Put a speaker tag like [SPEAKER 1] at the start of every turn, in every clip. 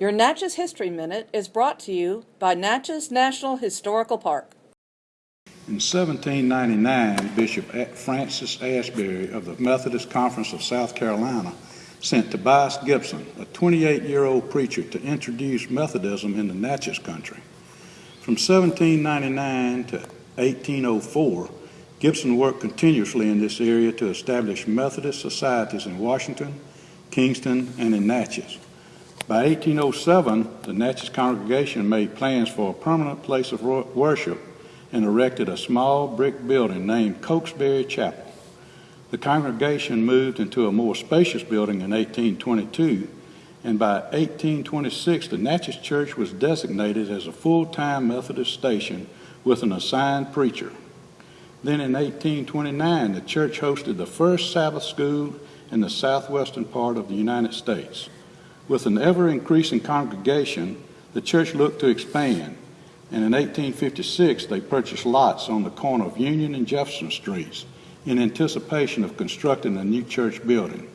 [SPEAKER 1] Your Natchez History Minute is brought to you by Natchez National Historical Park.
[SPEAKER 2] In 1799, Bishop Francis Asbury of the Methodist Conference of South Carolina sent Tobias Gibson, a 28-year-old preacher, to introduce Methodism in the Natchez country. From 1799 to 1804, Gibson worked continuously in this area to establish Methodist societies in Washington, Kingston, and in Natchez. By 1807, the Natchez congregation made plans for a permanent place of worship and erected a small brick building named Cokesbury Chapel. The congregation moved into a more spacious building in 1822, and by 1826, the Natchez Church was designated as a full-time Methodist station with an assigned preacher. Then in 1829, the church hosted the first Sabbath school in the southwestern part of the United States. With an ever increasing congregation, the church looked to expand, and in 1856 they purchased lots on the corner of Union and Jefferson Streets in anticipation of constructing a new church building.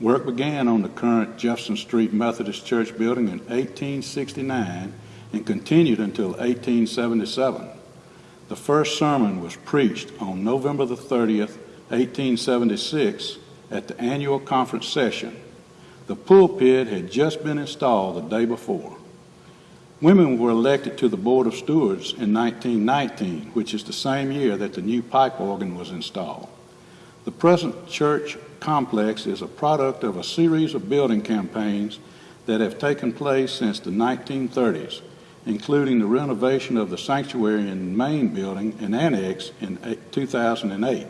[SPEAKER 2] Work began on the current Jefferson Street Methodist Church building in 1869 and continued until 1877. The first sermon was preached on November the 30th, 1876 at the annual conference session the pulpit had just been installed the day before. Women were elected to the Board of Stewards in 1919, which is the same year that the new pipe organ was installed. The present church complex is a product of a series of building campaigns that have taken place since the 1930s, including the renovation of the sanctuary and main building and annex in 2008.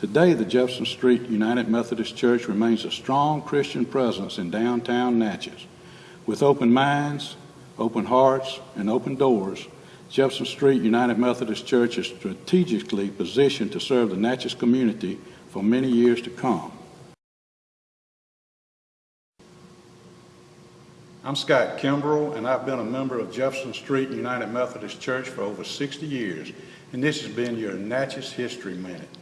[SPEAKER 2] Today, the Jefferson Street United Methodist Church remains a strong Christian presence in downtown Natchez. With open minds, open hearts, and open doors, Jefferson Street United Methodist Church is strategically positioned to serve the Natchez community for many years to come. I'm Scott Kimbrell, and I've been a member of Jefferson Street United Methodist Church for over 60 years, and this has been your Natchez History Minute.